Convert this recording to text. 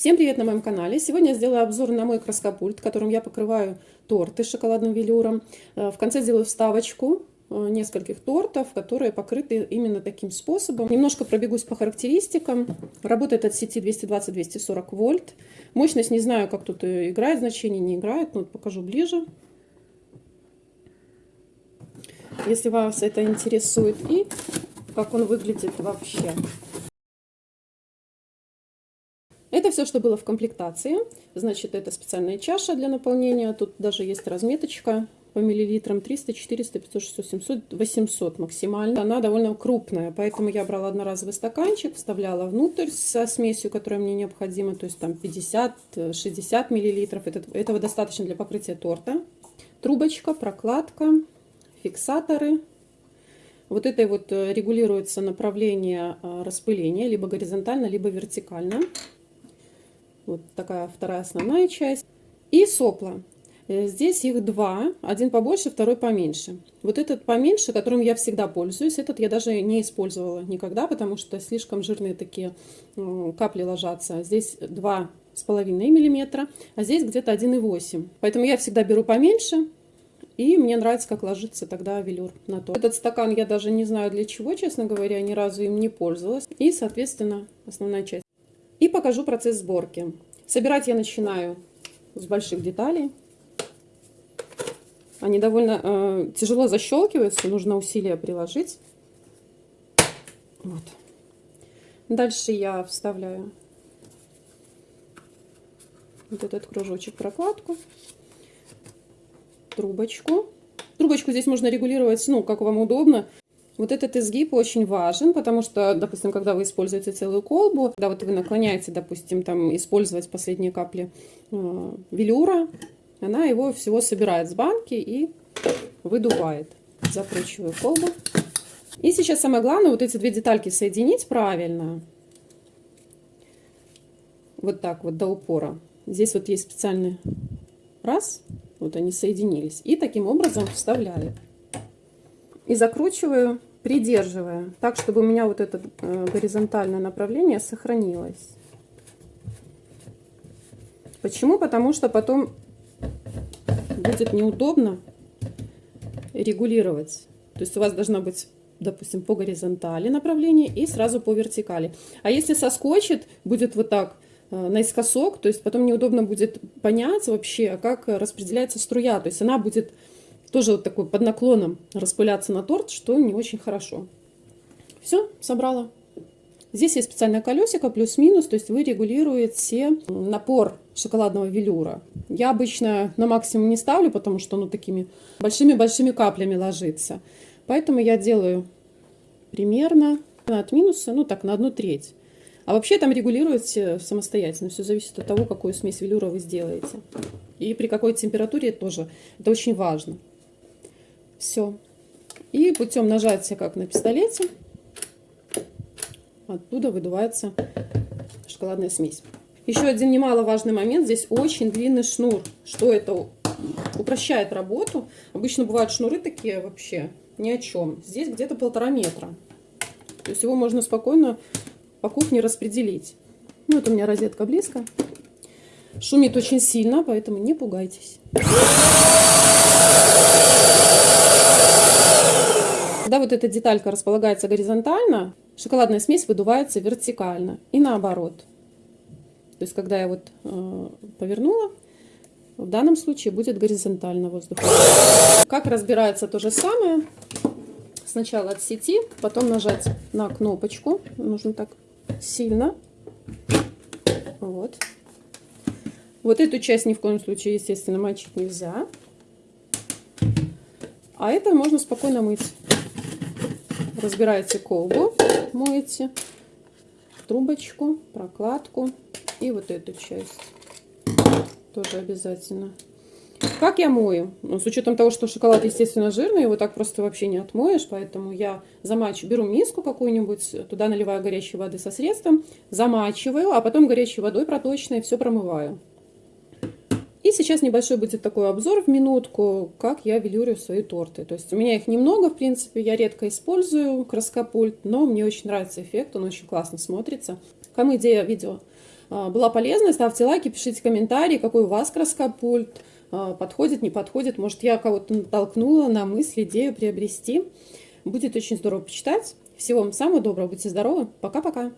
Всем привет на моем канале! Сегодня я сделаю обзор на мой краскопульт, которым я покрываю торты с шоколадным велюром. Э, в конце сделаю вставочку э, нескольких тортов, которые покрыты именно таким способом. Немножко пробегусь по характеристикам. Работает от сети 220-240 вольт. Мощность не знаю, как тут играет значение, не играет, но покажу ближе. Если вас это интересует и как он выглядит вообще. Все, что было в комплектации. Значит, это специальная чаша для наполнения. Тут даже есть разметочка по миллилитрам 300, 400, 500, 600, 700, 800 максимально. Она довольно крупная, поэтому я брала одноразовый стаканчик, вставляла внутрь со смесью, которая мне необходима, то есть там 50-60 миллилитров. этого достаточно для покрытия торта. Трубочка, прокладка, фиксаторы. Вот этой вот э, регулируется направление э, распыления, либо горизонтально, либо вертикально. Вот такая вторая основная часть. И сопла. Э, здесь их два, один побольше, второй поменьше. Вот этот поменьше, которым я всегда пользуюсь, этот я даже не использовала никогда, потому что слишком жирные такие капли ложатся. Здесь два с половиной миллиметра, а здесь где-то 1,8. Поэтому я всегда беру поменьше, и мне нравится, как ложится тогда велюр на то. Этот стакан я даже не знаю для чего, честно говоря, ни разу им не пользовалась. И, соответственно, основная часть. И покажу процесс сборки. Собирать я начинаю с больших деталей. Они довольно э, тяжело защелкиваются, нужно усилия приложить. Вот. Дальше я вставляю вот этот кружочек прокладку, трубочку. Трубочку здесь можно регулировать, ну, как вам удобно. Вот этот изгиб очень важен, потому что, допустим, когда вы используете целую колбу, когда вот вы наклоняете, допустим, там использовать последние капли э, велюра, она его всего собирает с банки и выдувает. Закручиваю колбу. И сейчас самое главное, вот эти две детальки соединить правильно. Вот так вот до упора. Здесь вот есть специальный раз, вот они соединились. И таким образом вставляю. И закручиваю придерживая, так, чтобы у меня вот это э, горизонтальное направление сохранилось. Почему? Потому что потом будет неудобно регулировать. То есть у вас должна быть, допустим, по горизонтали направление и сразу по вертикали. А если соскочит, будет вот так э, наискосок, то есть потом неудобно будет понять вообще, как распределяется струя. То есть она будет тоже вот такой под наклоном распыляться на торт, что не очень хорошо. Все, собрала. Здесь есть специальное колесико, плюс-минус, то есть вы регулируете напор шоколадного велюра. Я обычно на максимум не ставлю, потому что оно такими большими-большими каплями ложится. Поэтому я делаю примерно от минуса, ну так, на одну треть. А вообще там регулируете самостоятельно. Все зависит от того, какую смесь велюра вы сделаете. И при какой температуре тоже. Это очень важно. Все. И путем нажатия, как на пистолете, оттуда выдувается шоколадная смесь. Еще один немаловажный момент. Здесь очень длинный шнур. Что это упрощает работу. Обычно бывают шнуры такие вообще ни о чем. Здесь где-то полтора метра. То есть его можно спокойно по кухне распределить. Ну, это у меня розетка близко. Шумит очень сильно, поэтому не пугайтесь. Когда вот эта деталька располагается горизонтально, шоколадная смесь выдувается вертикально и наоборот. То есть, когда я вот э, повернула, в данном случае будет горизонтально воздух. Как разбирается то же самое. Сначала от сети, потом нажать на кнопочку. Нужно так сильно. Вот. Вот эту часть ни в коем случае, естественно, мочить нельзя. А это можно спокойно мыть разбираете колбу, моете трубочку, прокладку и вот эту часть тоже обязательно. Как я мою? Ну, с учетом того, что шоколад, естественно, жирный, его так просто вообще не отмоешь, поэтому я замачу, беру миску какую-нибудь, туда наливаю горячей воды со средством, замачиваю, а потом горячей водой проточной все промываю. И сейчас небольшой будет такой обзор в минутку, как я велюрю свои торты. То есть у меня их немного, в принципе, я редко использую краскопульт, но мне очень нравится эффект, он очень классно смотрится. Кому идея видео а, была полезна, ставьте лайки, пишите комментарии, какой у вас краскопульт, а, подходит, не подходит. Может, я кого-то натолкнула на мысль, идею приобрести. Будет очень здорово почитать. Всего вам самого доброго, будьте здоровы, пока-пока!